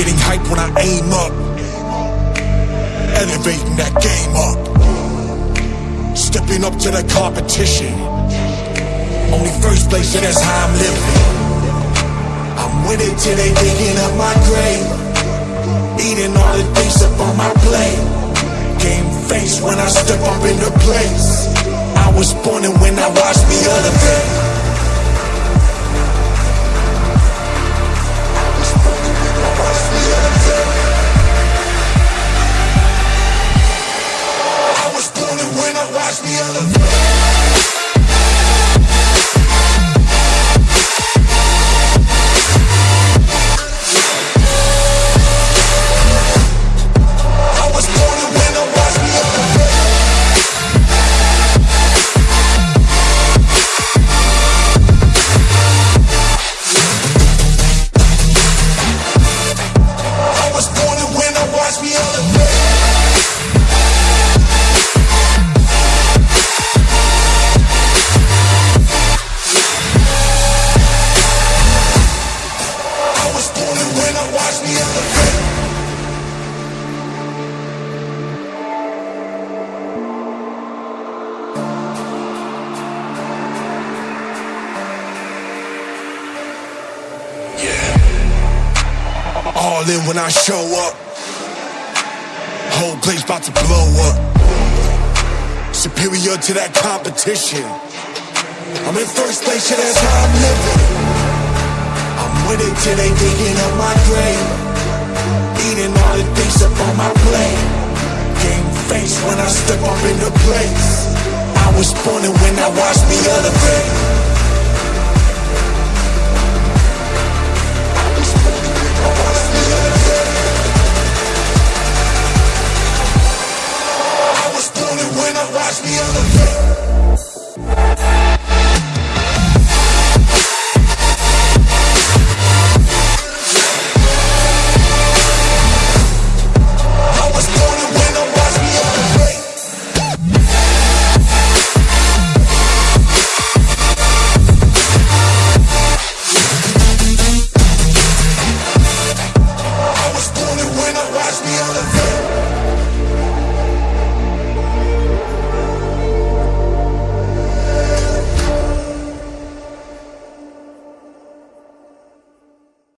Getting hype when I aim up. Elevating that game up. Stepping up to the competition. Only first place, and that's how I'm living. I'm with it till they digging up my grave. Eating all the things up on my plate. Game face when I step up in the place. I was born and when I watch All in when I show up. Whole place about to blow up. Superior to that competition. I'm in first place, yeah, that's how I'm living. I'm it till they digging up my grave. Eating all the things up on my plate. Game face when I step up in the place. I was born and when I watch me elevate.